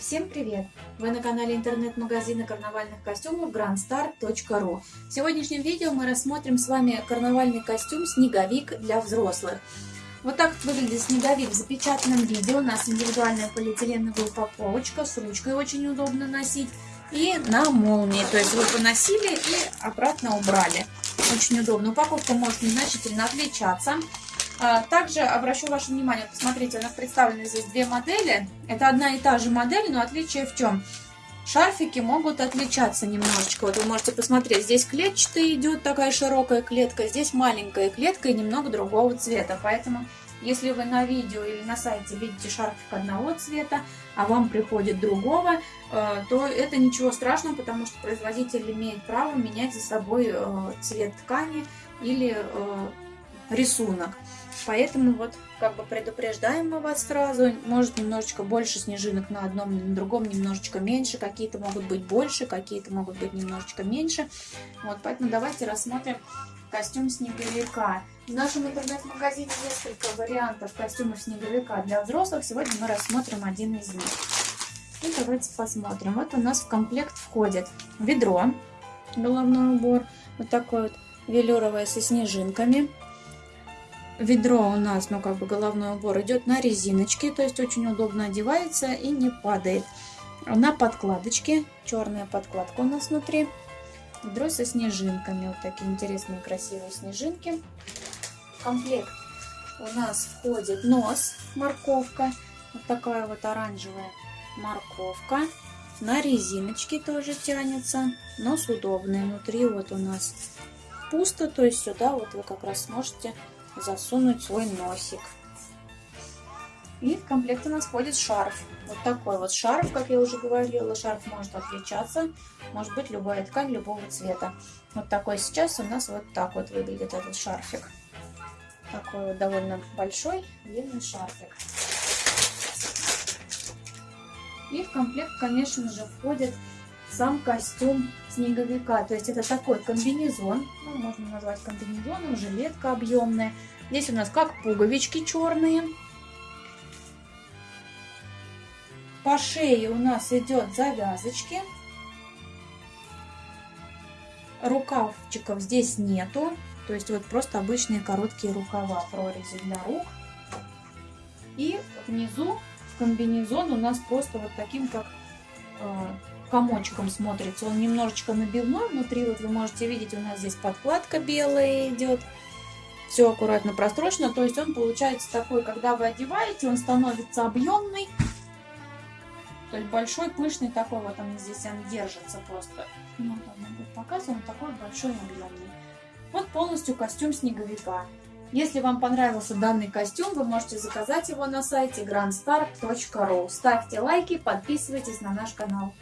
Всем привет! Вы на канале интернет-магазина карнавальных костюмов grandstar.ru В сегодняшнем видео мы рассмотрим с вами карнавальный костюм «Снеговик» для взрослых. Вот так выглядит снеговик в запечатанном виде. У нас индивидуальная полиэтиленовая упаковочка, с ручкой очень удобно носить. И на молнии, то есть вы поносили и обратно убрали. Очень удобно. Упаковка может незначительно отличаться. А, также обращу ваше внимание, посмотрите, у нас представлены здесь две модели. Это одна и та же модель, но отличие в чем? Шарфики могут отличаться немножечко. Вот вы можете посмотреть, здесь клетчатый идет такая широкая клетка, здесь маленькая клетка и немного другого цвета. Поэтому, если вы на видео или на сайте видите шарфик одного цвета, а вам приходит другого, э, то это ничего страшного, потому что производитель имеет право менять за собой э, цвет ткани или э, рисунок. Поэтому вот как бы предупреждаем мы вас сразу. Может немножечко больше снежинок на одном, на другом немножечко меньше. Какие-то могут быть больше, какие-то могут быть немножечко меньше. Вот, поэтому давайте рассмотрим костюм снеговика. В нашем интернет-магазине несколько вариантов костюмов снеговика для взрослых. Сегодня мы рассмотрим один из них. И давайте посмотрим. Вот у нас в комплект входит ведро, головной убор, вот такой вот велюровое со снежинками, ведро у нас, ну как бы головной убор идет на резиночке, то есть очень удобно одевается и не падает. На подкладочке, черная подкладка у нас внутри. Ведро со снежинками, вот такие интересные красивые снежинки. В комплект у нас входит нос, морковка, вот такая вот оранжевая морковка. На резиночке тоже тянется, нос удобный. Внутри вот у нас пусто, то есть сюда вот вы как раз сможете засунуть свой носик. И в комплект у нас входит шарф. Вот такой вот шарф, как я уже говорила. Шарф может отличаться. Может быть любая ткань любого цвета. Вот такой сейчас у нас вот так вот выглядит этот шарфик. Такой вот довольно большой длинный шарфик. И в комплект, конечно же, входит сам костюм снеговика. То есть это такой комбинезон, ну, можно назвать комбинезоном, жилетка объемная. Здесь у нас как пуговички черные. По шее у нас идет завязочки. Рукавчиков здесь нету. То есть вот просто обычные короткие рукава, прорези для рук. И внизу комбинезон у нас просто вот таким, как э, комочком смотрится. Он немножечко набивной внутри. Вот вы можете видеть, у нас здесь подкладка белая идет. Все аккуратно прострочено. То есть он получается такой, когда вы одеваете, он становится объемный. То есть большой, пышный такой. Вот он здесь он держится просто. Ну, вот будет показан. такой большой, объемный. Вот полностью костюм снеговика. Если вам понравился данный костюм, вы можете заказать его на сайте grandstar.ru. Ставьте лайки, подписывайтесь на наш канал.